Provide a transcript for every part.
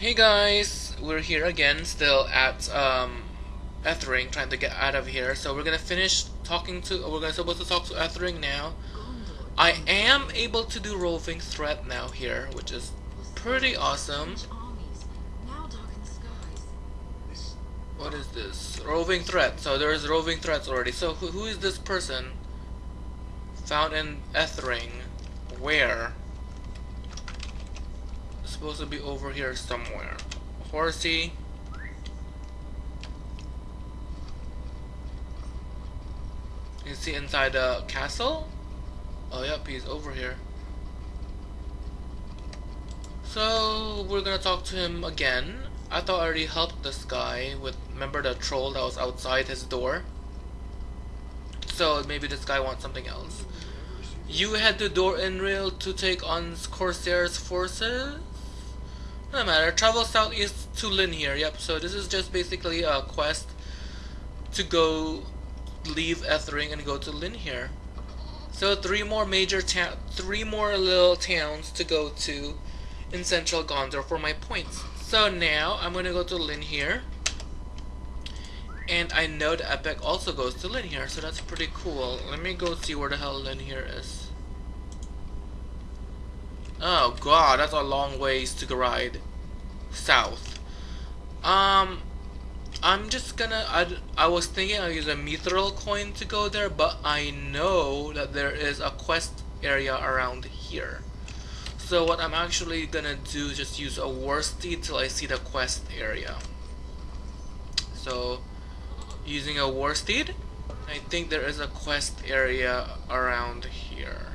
Hey guys, we're here again, still at um, Ethring, trying to get out of here. So we're gonna finish talking to. We're gonna supposed to talk to Ethring now. I am able to do roving threat now here, which is pretty awesome. What is this? Roving threat. So there's roving threats already. So who, who is this person? Found in Ethring. Where? Supposed to be over here somewhere. Horsey. You see inside the castle? Oh yep, he's over here. So we're gonna talk to him again. I thought I already helped this guy with remember the troll that was outside his door? So maybe this guy wants something else. You had the door in Inrail to take on Corsair's forces? No matter. Travel southeast to Linhir, Yep. So this is just basically a quest to go leave Ethring and go to Linhir. So three more major town, three more little towns to go to in central Gondor for my points. So now I'm gonna go to Linhir. And I know the epic also goes to Lin here, so that's pretty cool. Let me go see where the hell Lin is. Oh god, that's a long ways to ride south. Um, I'm just gonna, I, I was thinking I'll use a mithril coin to go there, but I know that there is a quest area around here. So what I'm actually gonna do is just use a worsted till I see the quest area. So, using a worsted, I think there is a quest area around here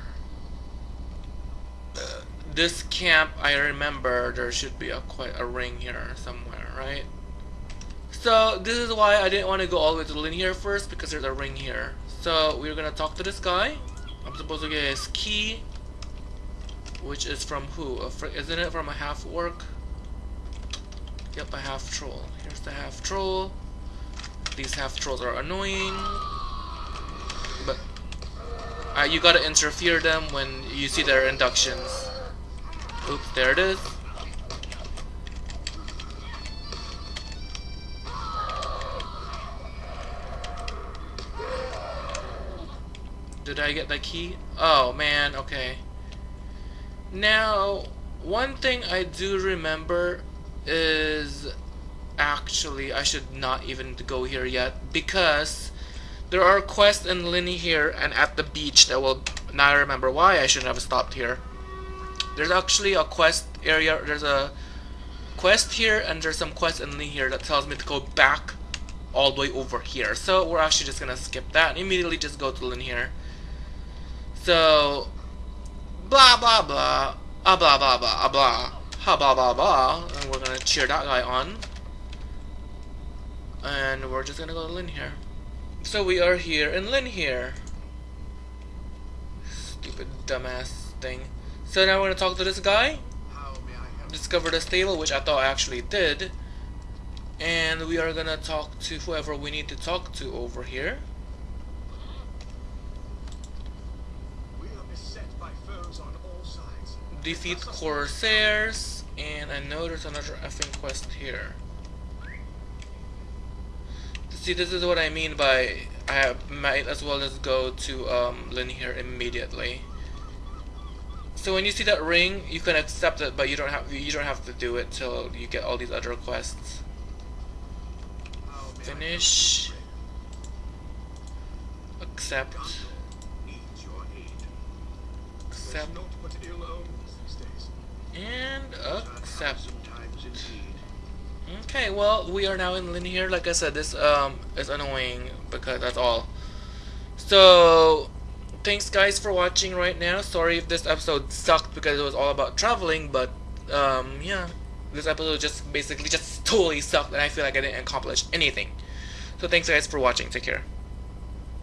this camp, I remember there should be a quite a ring here somewhere, right? So this is why I didn't want to go all the way to Linhir first because there's a ring here. So we're gonna talk to this guy. I'm supposed to get his key, which is from who? isn't it from a half orc? Yep, a half troll. Here's the half troll. These half trolls are annoying, but uh, you gotta interfere them when you see their inductions. Oops, there it is. Did I get the key? Oh man, okay. Now, one thing I do remember is actually I should not even go here yet because there are quests in Linny here and at the beach that will now I remember why I shouldn't have stopped here. There's actually a quest area, there's a quest here and there's some quest in here that tells me to go back all the way over here. So we're actually just gonna skip that and immediately just go to Linhir. So blah blah blah ah blah blah blah ah blah ha blah blah blah and we're gonna cheer that guy on. And we're just gonna go to Linhir. So we are here in Linhir. Stupid dumbass thing. So now we're gonna talk to this guy. Discover the stable, which I thought I actually did. And we are gonna talk to whoever we need to talk to over here. Defeat Corsairs, and I know there's another effing quest here. See, this is what I mean by I might as well just go to um, Linhir immediately. So when you see that ring, you can accept it, but you don't have you don't have to do it till you get all these other quests. Finish. Accept. Accept. And accept. Okay, well, we are now in Linhir. Like I said, this um is annoying because that's all. So thanks guys for watching right now. Sorry if this episode sucked because it was all about traveling, but um, yeah, this episode just basically just totally sucked and I feel like I didn't accomplish anything. So thanks guys for watching. Take care.